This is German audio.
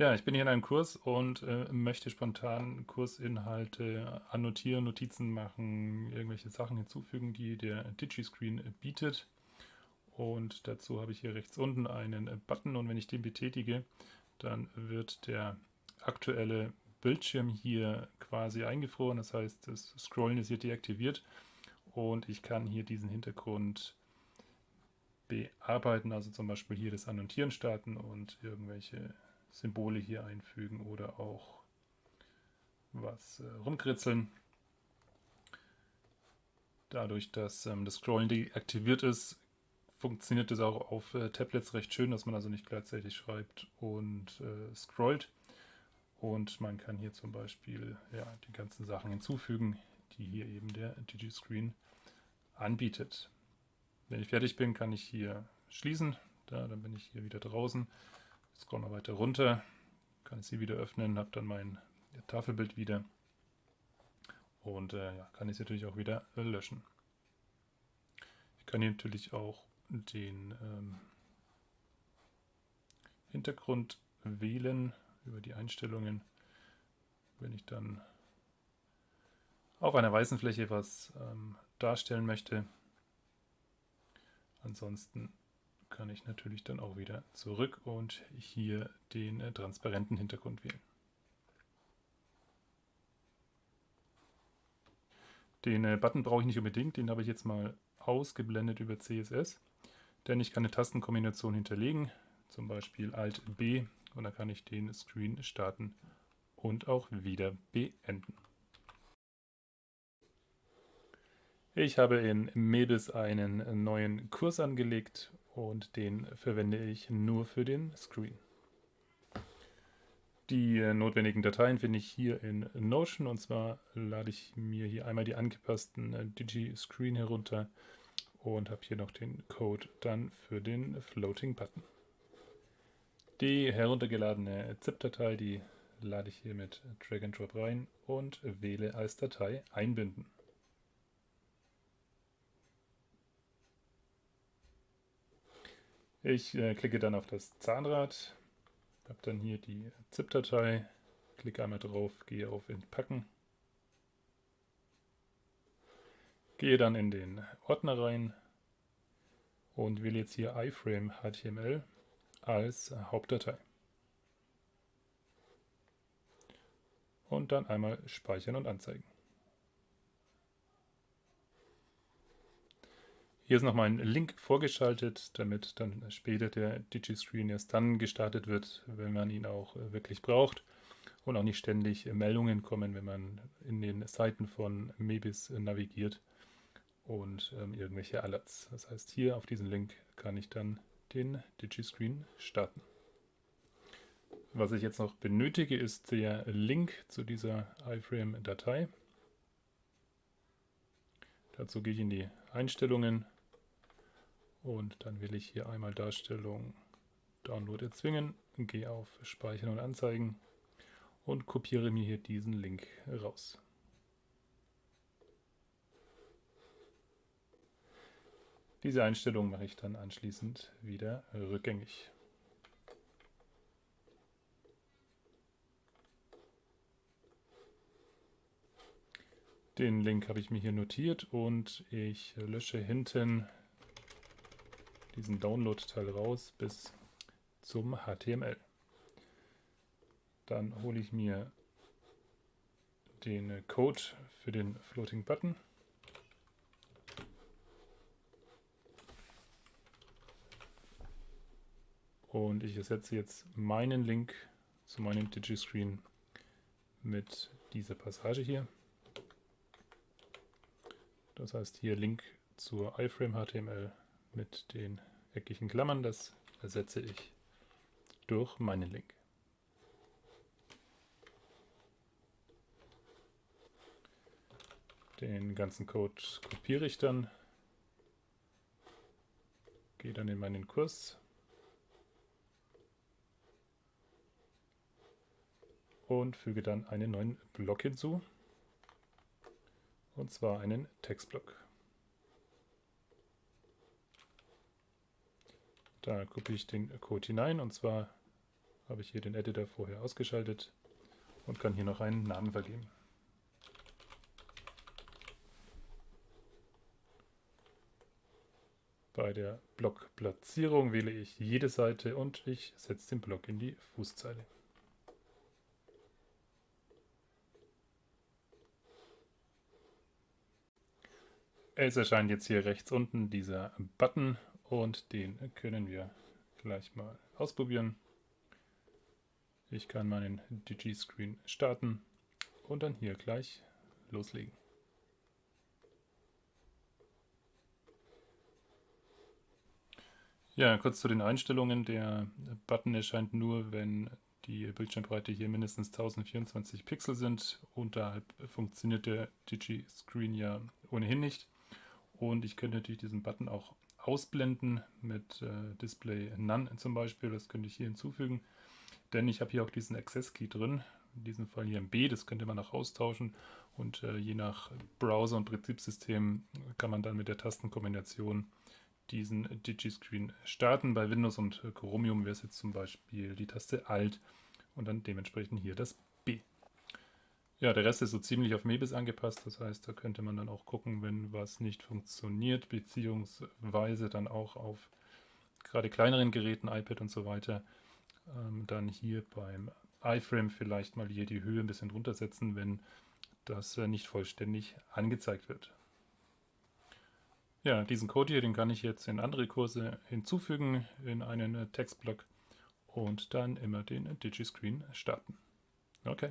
Ja, ich bin hier in einem Kurs und äh, möchte spontan Kursinhalte annotieren, Notizen machen, irgendwelche Sachen hinzufügen, die der DigiScreen bietet. Und dazu habe ich hier rechts unten einen Button und wenn ich den betätige, dann wird der aktuelle Bildschirm hier quasi eingefroren. Das heißt, das Scrollen ist hier deaktiviert und ich kann hier diesen Hintergrund bearbeiten, also zum Beispiel hier das Annotieren starten und irgendwelche Symbole hier einfügen oder auch was äh, rumkritzeln. Dadurch, dass ähm, das Scrollen deaktiviert ist, funktioniert das auch auf äh, Tablets recht schön, dass man also nicht gleichzeitig schreibt und äh, scrollt. Und man kann hier zum Beispiel ja, die ganzen Sachen hinzufügen, die hier eben der DigiScreen anbietet. Wenn ich fertig bin, kann ich hier schließen. Da, dann bin ich hier wieder draußen. Scroll mal weiter runter, kann ich sie wieder öffnen, habe dann mein Tafelbild wieder und äh, ja, kann ich sie natürlich auch wieder löschen. Ich kann hier natürlich auch den ähm, Hintergrund wählen über die Einstellungen. Wenn ich dann auf einer weißen Fläche was ähm, darstellen möchte. Ansonsten kann ich natürlich dann auch wieder zurück und hier den äh, transparenten Hintergrund wählen. Den äh, Button brauche ich nicht unbedingt, den habe ich jetzt mal ausgeblendet über CSS, denn ich kann eine Tastenkombination hinterlegen, zum Beispiel Alt B und dann kann ich den Screen starten und auch wieder beenden. Ich habe in Mebis einen neuen Kurs angelegt und den verwende ich nur für den Screen. Die äh, notwendigen Dateien finde ich hier in Notion und zwar lade ich mir hier einmal die angepassten äh, Digi-Screen herunter und habe hier noch den Code dann für den Floating Button. Die heruntergeladene ZIP-Datei, die lade ich hier mit Drag and Drop rein und wähle als Datei einbinden. Ich äh, klicke dann auf das Zahnrad, habe dann hier die ZIP-Datei, klicke einmal drauf, gehe auf Entpacken, gehe dann in den Ordner rein und wähle jetzt hier iframe HTML als Hauptdatei. Und dann einmal speichern und anzeigen. Hier ist nochmal ein Link vorgeschaltet, damit dann später der Digiscreen erst dann gestartet wird, wenn man ihn auch äh, wirklich braucht und auch nicht ständig Meldungen kommen, wenn man in den Seiten von Mebis navigiert und ähm, irgendwelche Alerts. Das heißt, hier auf diesen Link kann ich dann den Digiscreen starten. Was ich jetzt noch benötige, ist der Link zu dieser iframe-Datei. Dazu gehe ich in die Einstellungen und dann will ich hier einmal Darstellung Download erzwingen, gehe auf Speichern und Anzeigen und kopiere mir hier diesen Link raus. Diese Einstellung mache ich dann anschließend wieder rückgängig. Den Link habe ich mir hier notiert und ich lösche hinten diesen Download-Teil raus bis zum HTML. Dann hole ich mir den Code für den Floating Button. Und ich ersetze jetzt meinen Link zu meinem Digiscreen mit dieser Passage hier. Das heißt hier Link zur iframe HTML mit den eckigen Klammern, das ersetze ich durch meinen Link. Den ganzen Code kopiere ich dann, gehe dann in meinen Kurs und füge dann einen neuen Block hinzu, und zwar einen Textblock. Da kopiere ich den Code hinein und zwar habe ich hier den Editor vorher ausgeschaltet und kann hier noch einen Namen vergeben. Bei der Blockplatzierung wähle ich jede Seite und ich setze den Block in die Fußzeile. Es erscheint jetzt hier rechts unten dieser Button und den können wir gleich mal ausprobieren. Ich kann meinen Digi-Screen starten und dann hier gleich loslegen. Ja, kurz zu den Einstellungen. Der Button erscheint nur, wenn die Bildschirmbreite hier mindestens 1024 Pixel sind. Unterhalb funktioniert der Digi-Screen ja ohnehin nicht. Und ich könnte natürlich diesen Button auch ausblenden mit äh, Display None zum Beispiel. Das könnte ich hier hinzufügen, denn ich habe hier auch diesen Access Key drin. In diesem Fall hier ein B, das könnte man auch austauschen. Und äh, je nach Browser und Betriebssystem kann man dann mit der Tastenkombination diesen Digi-Screen starten. Bei Windows und Chromium wäre es jetzt zum Beispiel die Taste Alt und dann dementsprechend hier das ja, der Rest ist so ziemlich auf Mebis angepasst. Das heißt, da könnte man dann auch gucken, wenn was nicht funktioniert, beziehungsweise dann auch auf gerade kleineren Geräten, iPad und so weiter, ähm, dann hier beim iFrame vielleicht mal hier die Höhe ein bisschen runtersetzen, wenn das äh, nicht vollständig angezeigt wird. Ja, diesen Code hier, den kann ich jetzt in andere Kurse hinzufügen, in einen äh, Textblock und dann immer den Digiscreen starten. Okay.